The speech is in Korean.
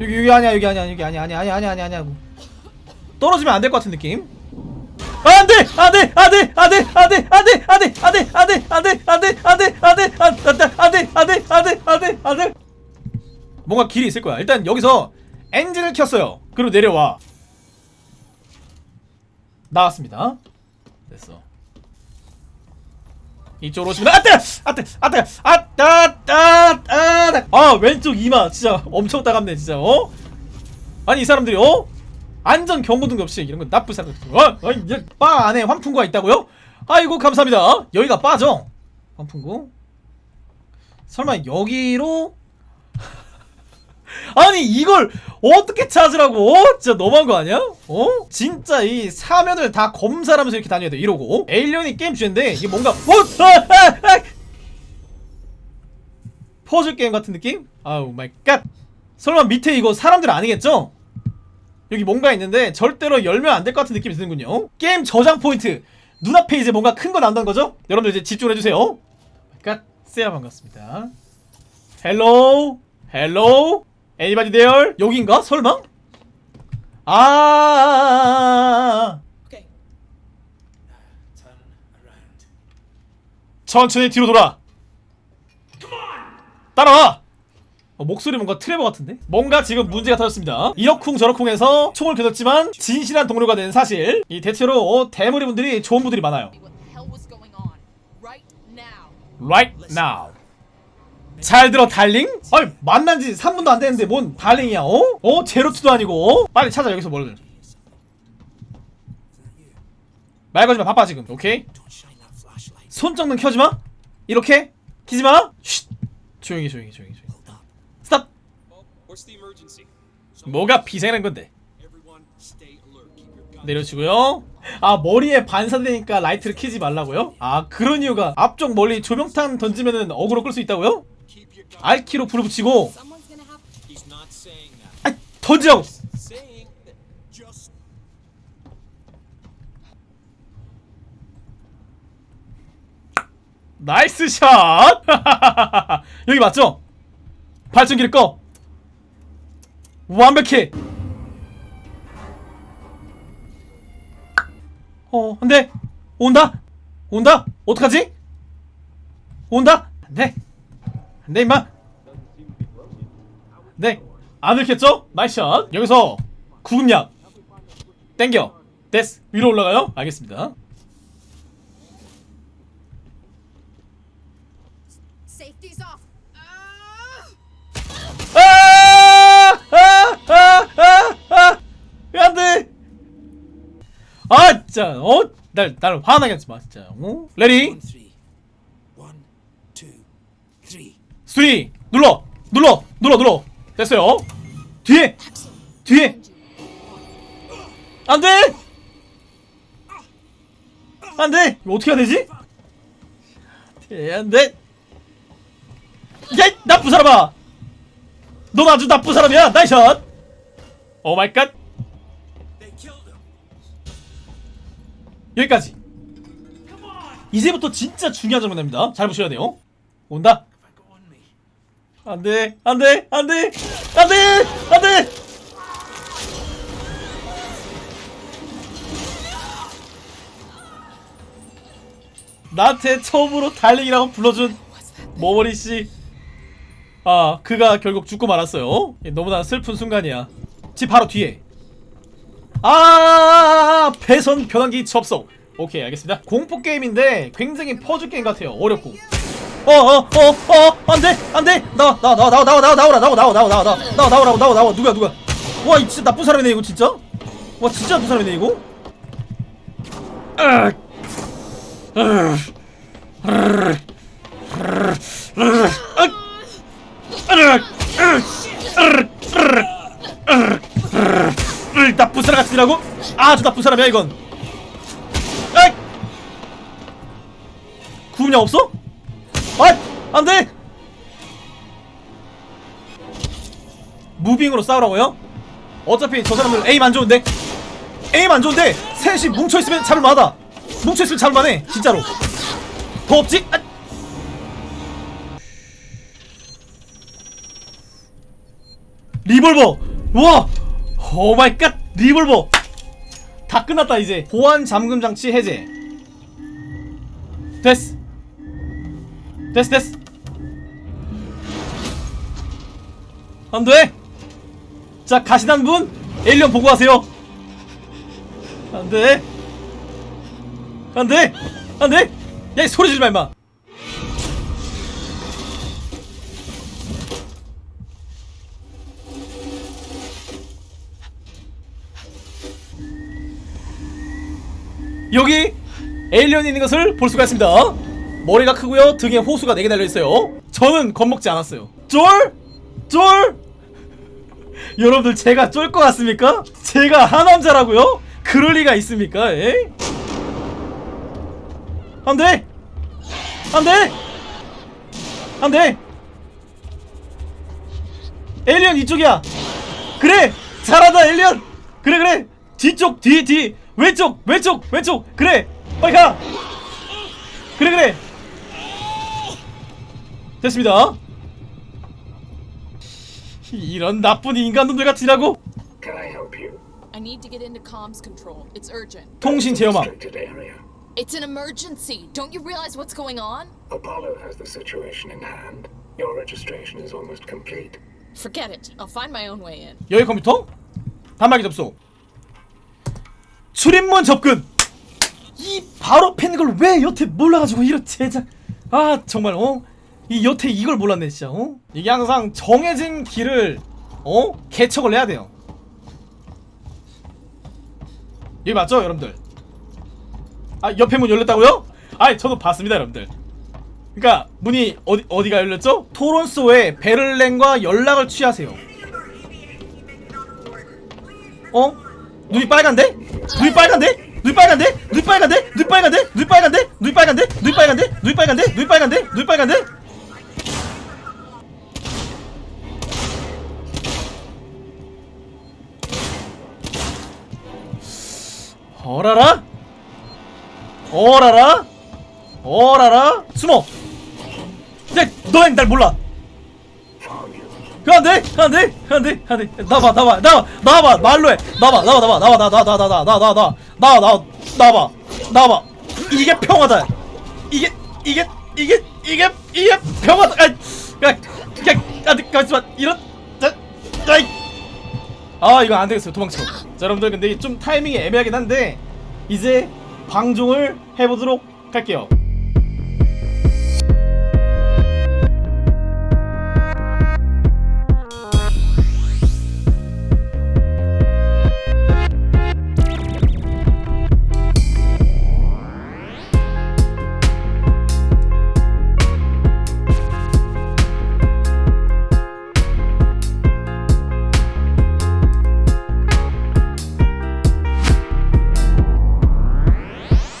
여기 여기 아니야 여기 아니야 여기 아니야 아니야 아니야 아니야 아니야 아니야 떨어지면 안 될 것 같은 느낌 안돼 안돼 안돼 안돼 안돼 안돼 안돼 안돼 안돼 안돼 안돼 안돼 안돼 안돼 안돼 안돼 안돼 안돼 안돼 뭔가 길이 있을 거야 일단 여기서 엔진을 켰어요 그리고 내려와 나왔습니다 됐어 이쪽으로 오시면 아뜨 아뜨 아뜨 아따 아따 아 왼쪽 이마. 진짜 엄청 따갑네 진짜. 어? 아니 이 사람들이 어? 안전 경고등 없이 이런 건 나쁜 사람 같은 거 어? 어? 바 안에 환풍구가 있다고요? 아이고 감사합니다. 여기가 바죠 환풍구. 설마 여기로 아니 이걸 어떻게 찾으라고 어? 진짜 너무한 거 아니야? 어? 진짜 이 사면을 다 검사를 하면서 이렇게 다녀야 돼 이러고 에일리언이 게임 주제인데 이게 뭔가 어? 아, 아, 아! 퍼즐 게임 같은 느낌? Oh my god 설마 밑에 이거 사람들 아니겠죠? 여기 뭔가 있는데 절대로 열면 안 될 것 같은 느낌이 드는군요 게임 저장 포인트 눈앞에 이제 뭔가 큰거 난다는 거죠? 여러분들 이제 집중을 해주세요 갓 세야 반갑습니다 hello hello anybody there 여긴가? 설마? 아. 천천히 뒤로 돌아 따라와 어, 목소리 뭔가 트레버 같은데? 뭔가 지금 문제가 터졌습니다 이러쿵 저러쿵해서 총을 겨눴지만 진실한 동료가 된 사실 이 대체로 어, 대머리 분들이 좋은 분들이 많아요? Right now. 잘 들어 darling? 아니 만난 지 3분도 안 됐는데 뭔 darling이야 어? 어? 제로투도 아니고 어? 빨리 찾아 여기서 뭘말 걸지마 바빠 지금 오케이? 손전등 켜지마 이렇게 키지마 쉿 조용히 조용히 조용히 조용히. Stop? 뭐가 발생한 건데. 내려주고요 아 머리에 반사되니까 라이트를 켜지 말라고요? 아 그런 이유가 앞쪽 멀리 조명탄 던지면은 어그로 끌 수 있다고요? R키로 불을 붙이고. 아 던지라고 just 나이스 샷! 여기 맞죠? 발전기를 꺼! 완벽해! 어, 안 돼! 온다! 온다! 어떡하지? 온다! 안 돼! 네 임마. 네 안 들켰죠? 마이션 여기서 구급약 땡겨. 데스 위로 올라가요? 알겠습니다. 아! 아! 아! 진짜. 어? 날, 날 화나게 하지마 진짜. 어? Ready? 1, 2, 3 스트링 눌러 눌러 눌러 눌러. 됐어요. 뒤에 뒤에. 안돼! 안돼! 이거 어떻게 해야 되지? 안돼! 야 나쁜 사람아! 넌 아주 나쁜 사람이야. Nice shot! Oh my god. 여기까지. 이제부터 진짜 중요한 장면입니다. 잘 보셔야 돼요. 온다. 안돼 안돼 안돼 안돼 안돼! 나한테 처음으로 darling이라고 불러준 모머리씨. 아 그가 결국 죽고 말았어요. 예, 너무나 슬픈 순간이야. 집 바로 뒤에. 아 배선 변환기 접속. 오케이 알겠습니다. 공포 게임인데 굉장히 퍼즐 게임 같아요. 어렵고 어어어어 안돼 안돼 나와 나와 나와 나와 나와 나와 나와 나와 나와 나와 나와 나와 나와 나와 나와 누가 누가 와이 진짜 나쁜 사람이네 이거 진짜 와 진짜 나쁜 사람이네 이거. 나쁜 사람 같으라고 아주 나쁜 사람이야 이건! 구분량 없어? 아! 안돼! 무빙으로 싸우라고요? 어차피 저 사람들 에임 안 좋은데? 에임 안 좋은데 셋이 뭉쳐있으면 잡을 만하다 뭉쳐있으면 잡을 만해 진짜로 더 없지? 아! 리볼버 와 oh my god 리볼버 다 끝났다 이제 보안 잠금 장치 해제 됐어 됐어 됐어 안돼? 자 가시는 분 alien 보고하세요. 안돼? 안돼? 안돼? 야이 소리 지르지마 임마. 여기 에일리언이 있는 것을 볼 수가 있습니다. 머리가 크고요 등에 호수가 4개 달려있어요. 저는 겁먹지 않았어요. 쫄? 쫄? 여러분들 제가 쫄 것 같습니까? 제가 하남자라고요? 그럴 리가 있습니까? 에? 안돼! 안 돼! 안돼! 에일리언 이쪽이야! 그래! 잘한다 에일리언! 그래 그래! 뒤쪽 뒤 뒤! 왼쪽 왼쪽 왼쪽! 그래! 빨리 가! 그래 그래! 됐습니다 이런 나쁜 인간놈들 같으라고 Can I help you? I need to get into comms control. It's urgent. 통신 제어망. It's an emergency. Don't you realize what's going on? Apollo has the situation in hand. Your registration is almost complete. Forget it. I'll find my own way in. 여기 컴퓨터 단말기 접속 출입문 접근 이 바로 팬 걸 왜 여태 몰라가지고 이런 제작 아 정말 어 이 여태 이걸 몰랐네 진짜 어 이게 항상 정해진 길을 어 개척을 해야 돼요 여기 맞죠 여러분들 아 옆에 문 열렸다고요? 아이 저도 봤습니다 여러분들 그러니까 문이 어디 어디가 열렸죠? 토론소에 베를렌과 연락을 취하세요. 어? 눈이 빨간데? 눈이 빨간데? 눈이 빨간데? 눈이 빨간데? 눈이 빨간데? 눈이 빨간데? 눈이 빨간데? 눈이 빨간데? 눈이 빨간데? 눈이 빨간데? 눈이 빨간데? 어라라? 어라라? 어라라? 숨어! 야, 너넨 날 몰라! 그 안돼 안돼 안돼 안돼 나봐 나봐 나봐 나봐 말로 해 나봐 나봐 나봐 나봐 나봐 나봐 나봐 나봐 나봐 나봐 나봐 나봐 이게 평화다 이게 이게 이게 이게 이게 평화다 아 야 야 안돼 가만있어 이런 자 아이 아 이거 안 되겠어요 도망쳐 자 여러분들 근데 좀 타이밍이 애매하긴 한데 이제 방종을 해보도록 할게요